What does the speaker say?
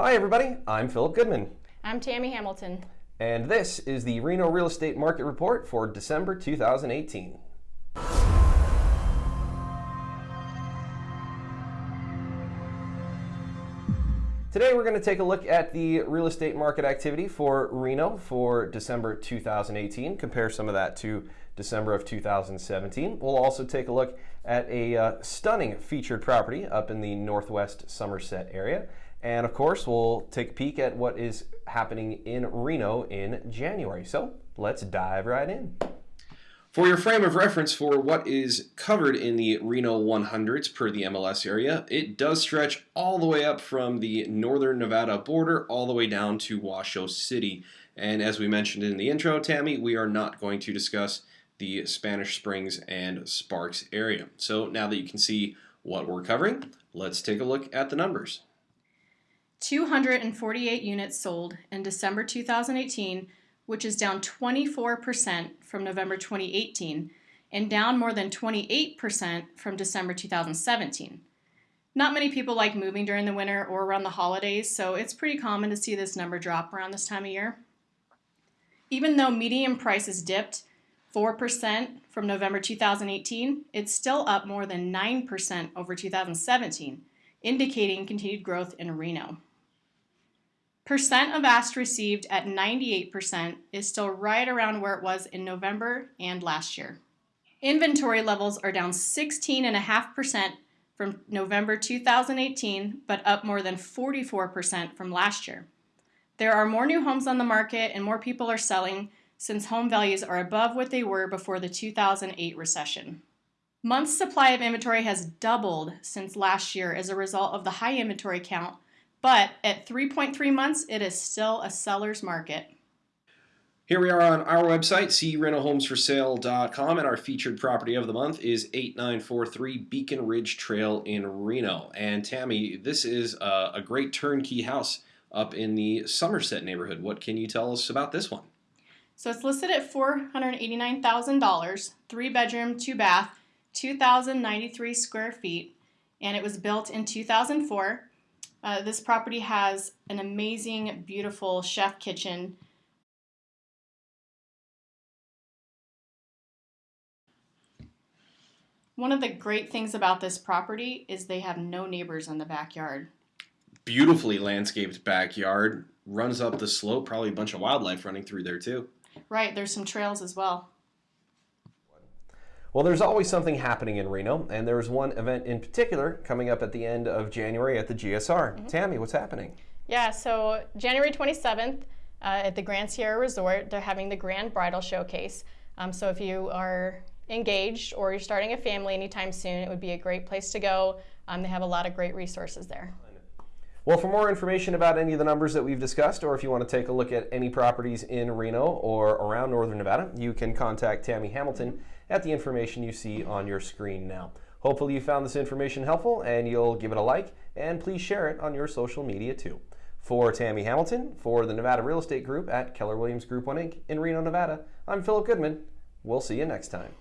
Hi, everybody. I'm Philip Goodman, I'm Tammy Hamilton. and this is the Reno Real Estate Market Report for December 2018. Today, we're going to take a look at the real estate market activity for Reno for December 2018, compare some of that to December of 2017. We'll also take a look at a uh, stunning featured property up in the northwest Somerset area. And of course, we'll take a peek at what is happening in Reno in January. So let's dive right in. For your frame of reference for what is covered in the Reno 100s per the MLS area, it does stretch all the way up from the northern Nevada border all the way down to Washoe City. And as we mentioned in the intro, Tammy, we are not going to discuss the Spanish Springs and Sparks area. So now that you can see what we're covering, let's take a look at the numbers. 248 units sold in December 2018, which is down 24% from November 2018 and down more than 28% from December 2017. Not many people like moving during the winter or around the holidays, so it's pretty common to see this number drop around this time of year. Even though median prices dipped 4% from November 2018, it's still up more than 9% over 2017, indicating continued growth in Reno. Percent of asked received at 98% is still right around where it was in November and last year. Inventory levels are down 16.5% from November 2018, but up more than 44% from last year. There are more new homes on the market and more people are selling since home values are above what they were before the 2008 recession. Months supply of inventory has doubled since last year as a result of the high inventory count but at 3.3 months, it is still a seller's market. Here we are on our website, crenohomesforsale.com, and our featured property of the month is 8943 Beacon Ridge Trail in Reno. And Tammy, this is a, a great turnkey house up in the Somerset neighborhood. What can you tell us about this one? So it's listed at $489,000, three bedroom, two bath, 2,093 square feet, and it was built in 2004. Uh, this property has an amazing, beautiful chef kitchen. One of the great things about this property is they have no neighbors in the backyard. Beautifully landscaped backyard, runs up the slope, probably a bunch of wildlife running through there too. Right, there's some trails as well. Well, there's always something happening in Reno, and there's one event in particular coming up at the end of January at the GSR. Mm-hmm. Tammy, what's happening? Yeah, so January 27th uh, at the Grand Sierra Resort, they're having the Grand Bridal Showcase. Um, so if you are engaged or you're starting a family anytime soon, it would be a great place to go. Um, they have a lot of great resources there. Well, for more information about any of the numbers that we've discussed, or if you want to take a look at any properties in Reno or around Northern Nevada, you can contact Tammy Hamilton at the information you see on your screen now. Hopefully you found this information helpful and you'll give it a like and please share it on your social media too. For Tammy Hamilton, for the Nevada Real Estate Group at Keller Williams Group 1 Inc. in Reno, Nevada, I'm Philip Goodman. We'll see you next time.